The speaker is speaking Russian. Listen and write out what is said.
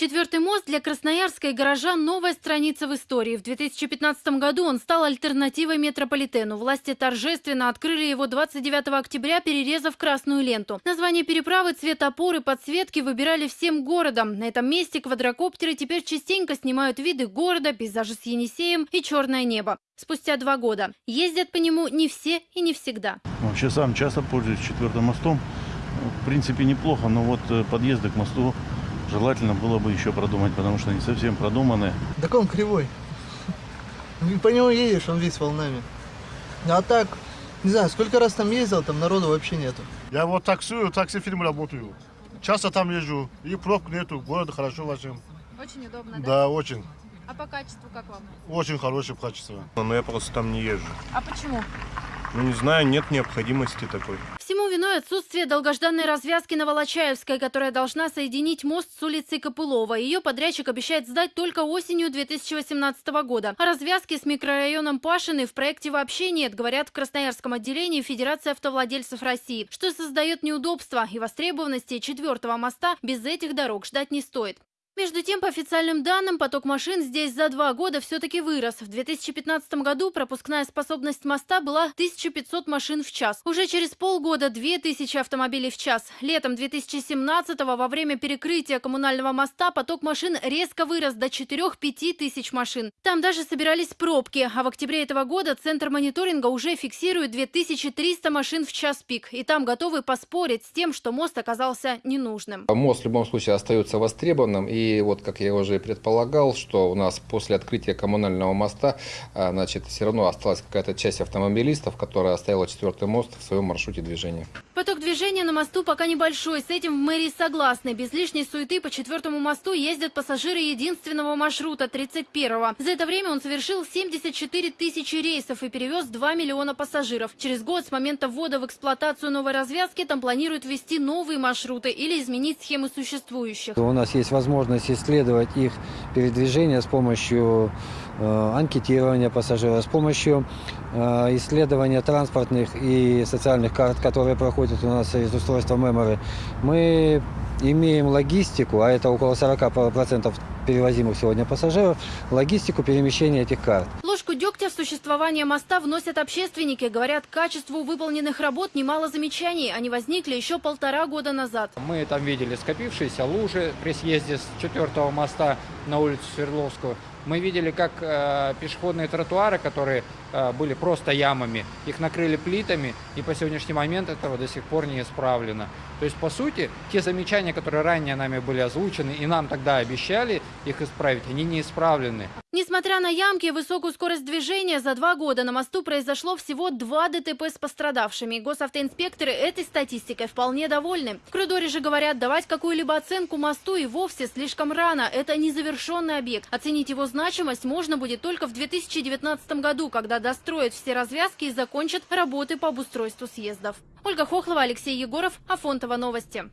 Четвертый мост для Красноярска и горожан – новая страница в истории. В 2015 году он стал альтернативой метрополитену. Власти торжественно открыли его 29 октября, перерезав красную ленту. Название переправы, цвет опоры, подсветки выбирали всем городом. На этом месте квадрокоптеры теперь частенько снимают виды города, пейзажи с Енисеем и черное небо. Спустя два года. Ездят по нему не все и не всегда. Вообще сам часто пользуюсь четвертым мостом. В принципе, неплохо, но вот э, подъезды к мосту желательно было бы еще продумать, потому что они совсем продуманы. Так он кривой. И По нему едешь, он весь волнами. А так, не знаю, сколько раз там ездил, там народу вообще нету. Я вот таксую, такси фирмы работаю. Часто там езжу, и пробок нету, город хорошо возим. Очень удобно, Да, очень. А по качеству как вам? Очень хорошее качество. Но я просто там не езжу. А почему? Ну, не знаю, нет необходимости такой. Виной отсутствие долгожданной развязки на Волочаевской, которая должна соединить мост с улицей Копылова. Ее подрядчик обещает сдать только осенью 2018 года. О развязке с микрорайоном Пашины в проекте вообще нет, говорят в Красноярском отделении Федерации автовладельцев России, что создает неудобства и востребованности четвертого моста без этих дорог ждать не стоит. Между тем, по официальным данным, поток машин здесь за два года все-таки вырос. В 2015 году пропускная способность моста была 1500 машин в час. Уже через полгода 2000 автомобилей в час. Летом 2017 во время перекрытия коммунального моста поток машин резко вырос до 4-5 тысяч машин. Там даже собирались пробки, а в октябре этого года Центр мониторинга уже фиксирует 2300 машин в час пик. И там готовы поспорить с тем, что мост оказался ненужным. Мост в любом случае остается востребованным и и вот, как я уже и предполагал, что у нас после открытия коммунального моста, а, значит, все равно осталась какая-то часть автомобилистов, которая оставила четвертый мост в своем маршруте движения. Поток движения на мосту пока небольшой. С этим в мэрии согласны. Без лишней суеты по четвертому мосту ездят пассажиры единственного маршрута, 31-го. За это время он совершил 74 тысячи рейсов и перевез 2 миллиона пассажиров. Через год с момента ввода в эксплуатацию новой развязки там планируют ввести новые маршруты или изменить схемы существующих. У нас есть возможность исследовать их передвижение с помощью анкетирования пассажиров, с помощью э, исследования транспортных и социальных карт, которые проходят у нас из устройства Memory. Мы имеем логистику, а это около 40% перевозимых сегодня пассажиров, логистику перемещения этих карт. Ложку дегтя в существование моста вносят общественники. Говорят, качеству выполненных работ немало замечаний. Они возникли еще полтора года назад. Мы там видели скопившиеся лужи при съезде с четвертого моста на улицу Свердловскую. Мы видели, как э, пешеходные тротуары, которые э, были просто ямами, их накрыли плитами, и по сегодняшний момент этого до сих пор не исправлено. То есть, по сути, те замечания, которые ранее нами были озвучены, и нам тогда обещали их исправить, они не исправлены. Несмотря на ямки и высокую скорость движения, за два года на мосту произошло всего два ДТП с пострадавшими. Госавтоинспекторы этой статистикой вполне довольны. В коридоре же говорят, давать какую-либо оценку мосту и вовсе слишком рано. Это незавершенный объект. Оценить его значимость можно будет только в 2019 году, когда достроят все развязки и закончат работы по обустройству съездов. Ольга Хохлова, Алексей Егоров, Афонтова новости.